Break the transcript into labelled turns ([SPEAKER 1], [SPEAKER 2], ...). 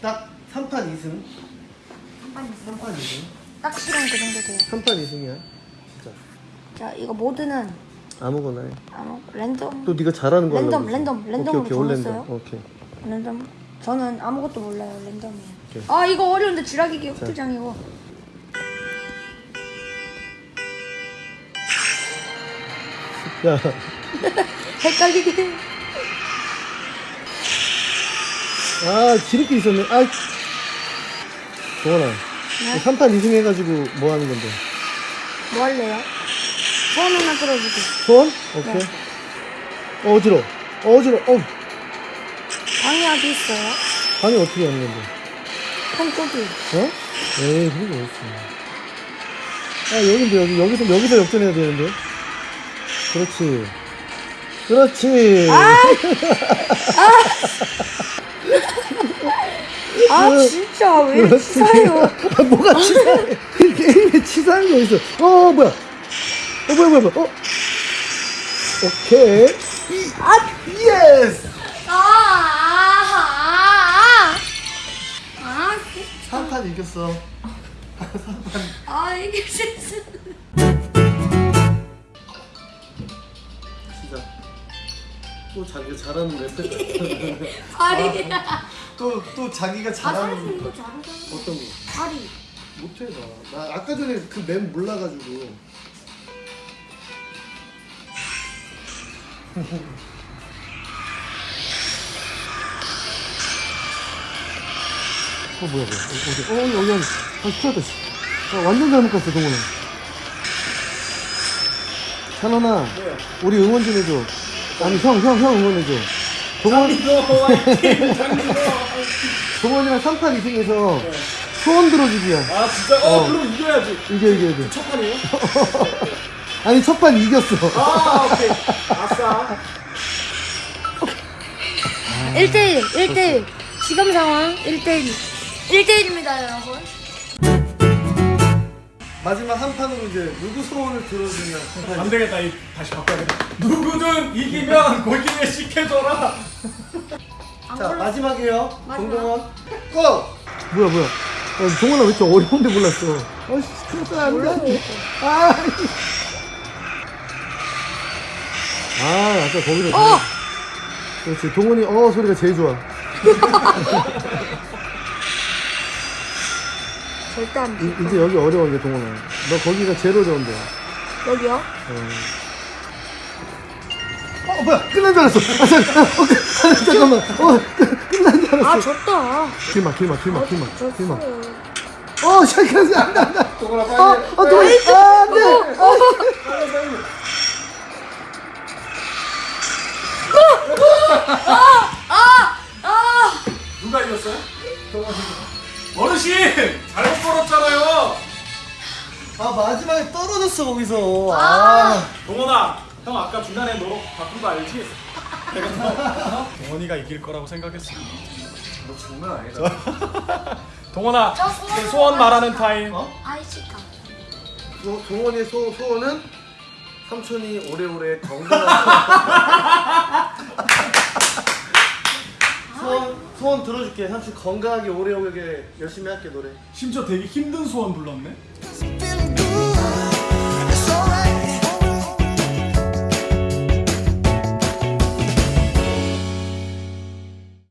[SPEAKER 1] 딱 3판 2승.
[SPEAKER 2] 한판
[SPEAKER 1] 3판 2승.
[SPEAKER 2] 딱 실은 그 정도 돼요.
[SPEAKER 1] 3판 2승이야. 진짜.
[SPEAKER 2] 자 이거 모드는
[SPEAKER 1] 아무거나 해.
[SPEAKER 2] 아무 랜덤
[SPEAKER 1] 또 네가 잘하는 거
[SPEAKER 2] 랜덤. 랜덤, 랜덤으로
[SPEAKER 1] 오케이, 오케이? 랜덤. 오케이.
[SPEAKER 2] 랜덤. 저는 아무것도 몰라요 랜덤이에요.
[SPEAKER 1] 오케이.
[SPEAKER 2] 아 이거 어려운데 쥐라기 격투장이고. 헷갈리게.
[SPEAKER 1] 아, 지름길 있었네. 아, 동원아.
[SPEAKER 2] 네?
[SPEAKER 1] 3판 2승 해가지고 뭐 하는 건데?
[SPEAKER 2] 뭐 할래요? 소원 하나 들어주기.
[SPEAKER 1] 소원? 오케이.
[SPEAKER 2] 네.
[SPEAKER 1] 어, 어지러. 어, 어지러. 어,
[SPEAKER 2] 방이 어디 있어요?
[SPEAKER 1] 방이 어떻게 하는 건데?
[SPEAKER 2] 손꼽이.
[SPEAKER 1] 어? 에이, 그런 거 어딨어. 아, 여긴데, 여기. 여기서, 여기서 역전해야 되는데. 그렇지. 그렇지.
[SPEAKER 2] 아 진짜 왜 이렇게 치사해요?
[SPEAKER 1] 아, 뭐가 치사해? 이 게임에 치사한 거 있어. 어, 뭐야? 어, 뭐야, 뭐야, 뭐야. 어? 오케이. 이, 아, yes!
[SPEAKER 2] 아, 아, 아, 아,
[SPEAKER 1] 3판 이겼어.
[SPEAKER 2] 아 이게 진짜.
[SPEAKER 1] 진짜. 또 자기가 잘하는 랩.
[SPEAKER 2] 다리야.
[SPEAKER 1] 또, 또 자기가
[SPEAKER 2] 아
[SPEAKER 1] 잘하는
[SPEAKER 2] 이거 잘하잖아.
[SPEAKER 1] 어떤 거?
[SPEAKER 2] 다리.
[SPEAKER 1] 못해, 나. 나 아까 전에 그 맵 몰라가지고. 어, 뭐야, 뭐야. 어, 어디, 어, 여기, 여기. 아, 큰일 났다, 씨. 아, 완전 잘못 갔어, 동원아. 찬원아, 우리 응원 좀 해줘. 아니, 형, 형, 형 응원해줘. 동원, 동원이랑 3판 2승에서 소원 들어주기야.
[SPEAKER 3] 아 진짜? 어, 그럼 이겨야지
[SPEAKER 1] 이겨, 이겨, 이겨.
[SPEAKER 3] 첫 판이에요?
[SPEAKER 1] 아니, 첫 판 이겼어.
[SPEAKER 3] 아 오케이 아싸
[SPEAKER 2] 1대1, 1대1. 지금 상황 1대1. 1대1입니다, 여러분.
[SPEAKER 1] 마지막 한 판으로 이제 누구 소원을 들어주냐.
[SPEAKER 3] 안 되겠다 이 다시 바꿔야겠다 누구든 이기면 골키에 시켜줘라
[SPEAKER 1] 자, 마지막이에요.
[SPEAKER 2] 마지막.
[SPEAKER 1] 동동원. 고! 뭐야, 뭐야. 야, 동원아 왜 이렇게 어려운데 몰랐어. 어씨, 큰일 안 돼, 안 돼. 아, 아, 아까 거기로.
[SPEAKER 2] 어!
[SPEAKER 1] 그렇지. 동원이 어 소리가 제일 좋아.
[SPEAKER 2] 절대 안
[SPEAKER 1] 이,
[SPEAKER 2] 돼.
[SPEAKER 1] 이제 여기 어려워, 이제 동원아. 너 거기가 제일 어려운데.
[SPEAKER 2] 여기요?
[SPEAKER 1] 어, 뭐야. 끝난 줄 알았어. 아, 잠깐, 어, 끝, 잠깐만. 어, 끝, 끝난 줄 알았어.
[SPEAKER 2] 아, 졌다.
[SPEAKER 1] 길막, 길막, 길막, 길막, 길막.
[SPEAKER 2] 어,
[SPEAKER 1] 잠깐, 안 돼, 안 돼.
[SPEAKER 3] 동원아 빨리
[SPEAKER 1] 어, 마지막에 떨어졌어, 거기서. 아.
[SPEAKER 3] 동원아 형 아까 중간에 너 바꾼 거 알지? 내가 동원이가 이길 거라고 생각했어
[SPEAKER 1] 너 장난 아니다.
[SPEAKER 3] 동원아
[SPEAKER 2] 저 소원
[SPEAKER 3] 그 소원 말하는 타임
[SPEAKER 1] 어?
[SPEAKER 2] 아이스카.
[SPEAKER 1] 소, 동원의 소, 소원은 삼촌이 오래오래 건강한 소원, 소원 들어줄게 삼촌 건강하게 오래오래 열심히 할게 노래
[SPEAKER 3] 심지어 되게 힘든 소원 불렀네